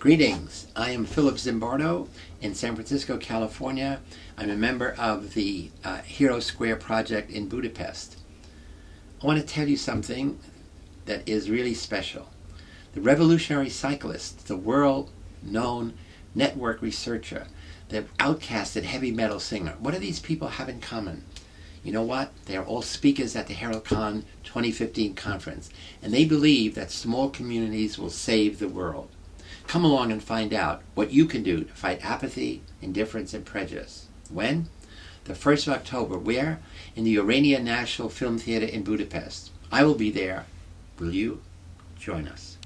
Greetings. I am Philip Zimbardo in San Francisco, California. I'm a member of the uh, Hero Square project in Budapest. I want to tell you something that is really special. The revolutionary cyclist, the world-known network researcher, the outcasted heavy metal singer, what do these people have in common? You know what? They're all speakers at the HeraldCon 2015 conference, and they believe that small communities will save the world. Come along and find out what you can do to fight apathy, indifference, and prejudice. When? The 1st of October. Where? In the Urania National Film Theater in Budapest. I will be there. Will you? Join us.